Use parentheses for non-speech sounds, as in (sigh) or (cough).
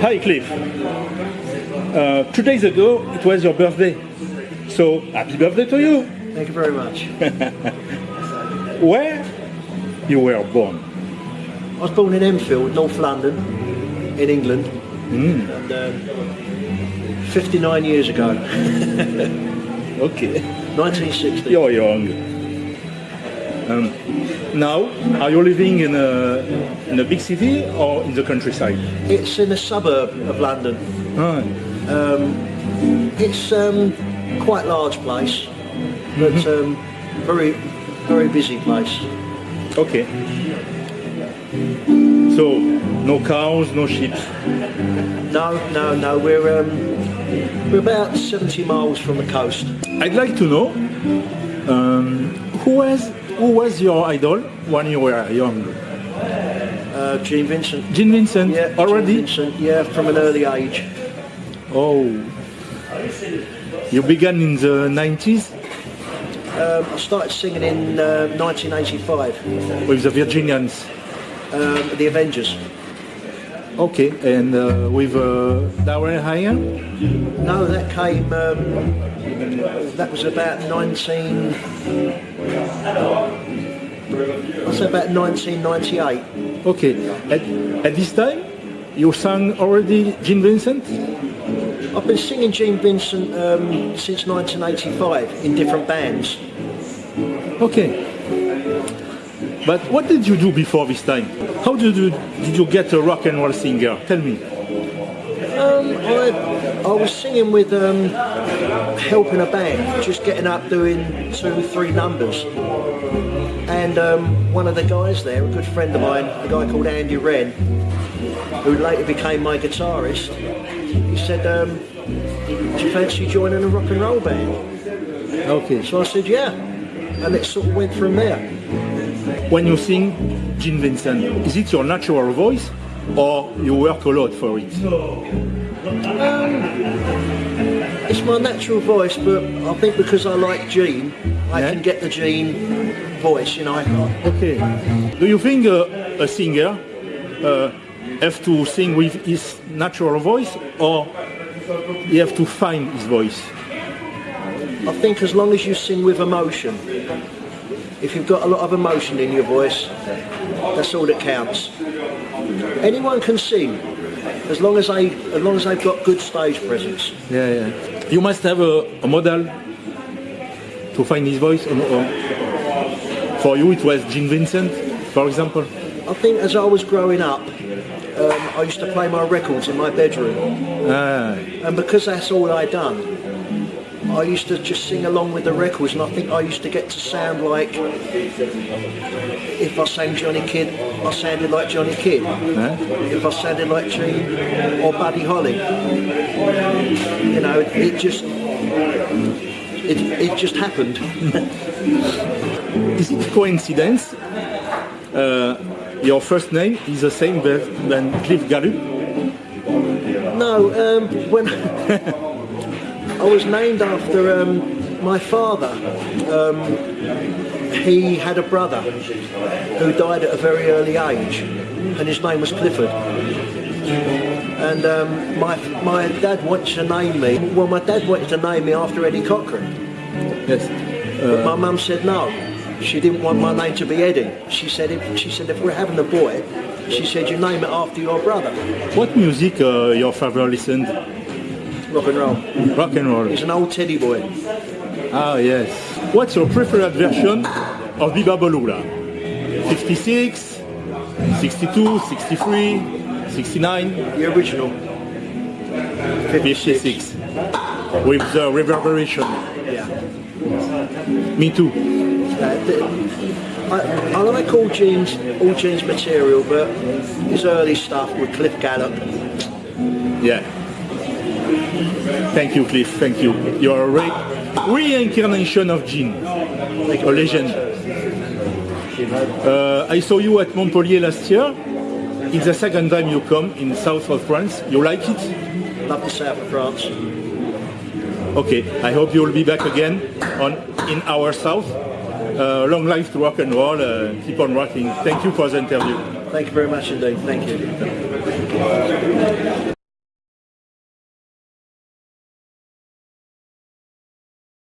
Hi, Cliff. Uh, two days ago, it was your birthday. So, happy birthday to you. Thank you very much. (laughs) Where you were born? I was born in Enfield, North London, in England, and, um, 59 years ago, (laughs) Okay. 1960. You're young. Um, now, are you living in a, in a big city or in the countryside? It's in a suburb of London. Ah, It's um, quite large place, but um, very, very busy place. okay. So, no cows, no sheep. No, no, no. We're um, we're about 70 miles from the coast. I'd like to know um, who was who was your idol when you were young? Uh, Gene Vincent. Gene Vincent Yeah, already. Gene Vincent. Yeah, from an early age. Oh, you began in the 90s Um, I started singing in uh, 1985. with the Virginians. Um, the Avengers. Okay, and uh, with uh, Darrel Higham. No, that came. Um, that was about 19. I say about 1998. Okay, at, at this time you sang already Gene Vincent. I've been singing Gene Vincent um, since 1985 in different bands. Okay. But what did you do before this time? How did you did you get a rock and roll singer? Tell me. Um, I, I was singing with um, helping a band, just getting up doing two, three numbers. And um, one of the guys there, a good friend of mine, a guy called Andy Wren, who later became my guitarist, he said, um, do you fancy joining a rock and roll band? Okay. So I said, yeah. And it sort of went from there. When you sing Gene Vincent, is it your natural voice or you work a lot for it? It's my natural voice, but I think because I like Gene, I Yeah. can get the Gene voice, you know. Okay. Do you think uh, a singer uh, have to sing with his natural voice or he have to find his voice? I think as long as you sing with emotion, if you've got a lot of emotion in your voice, that's all that counts. Anyone can sing, as long as they as long as they've got good stage presence. Yeah, yeah. You must have a, a model to find his voice. for you, it was Gene Vincent, for example. I think as I was growing up, um, I used to play my records in my bedroom, Ah, and because that's all I'd done, I used to just sing along with the records, and I think I used to get to sound like if I sang Johnny Kidd, I sounded like Johnny Kidd. eh? If I sounded like Gene or Buddy Holly, you know, it just it, it just happened. Is it coincidence? Uh, your first name is the same than Cliff Gallup. No, um, when (laughs) I was named after um, my father. Um, he had a brother who died at a very early age, and his name was Clifford. And um, my my dad wanted to name me. Well, my dad wanted to name me after Eddie Cochran, Yes. but my mum said no. She didn't want my name to be Eddie. She said if she said if we're having a boy, she said you name it after your brother. What music uh, your father listened? Rock and roll. Rock and roll. He's an old teddy boy. Ah, yes. What's your preferred version of Be-Bop-A-Lula? 56, 62, 63, 69, The original. 56. With the reverberation. Yeah. Me too. Uh, I, I like all Gene's, all Gene's material, but his early stuff with Cliff Gallup. Yeah. Thank you, Cliff. Thank you. You're a re- reincarnation of Gene, Thank a legend. Uh, I saw you at Montpellier last year. It's the second time you come in south of France. You like it? Love the south of France. Okay. I hope you will be back again on in our south. Uh, long life to rock and roll. Uh, keep on rocking. Thank you for the interview. Thank you very much indeed. Thank you.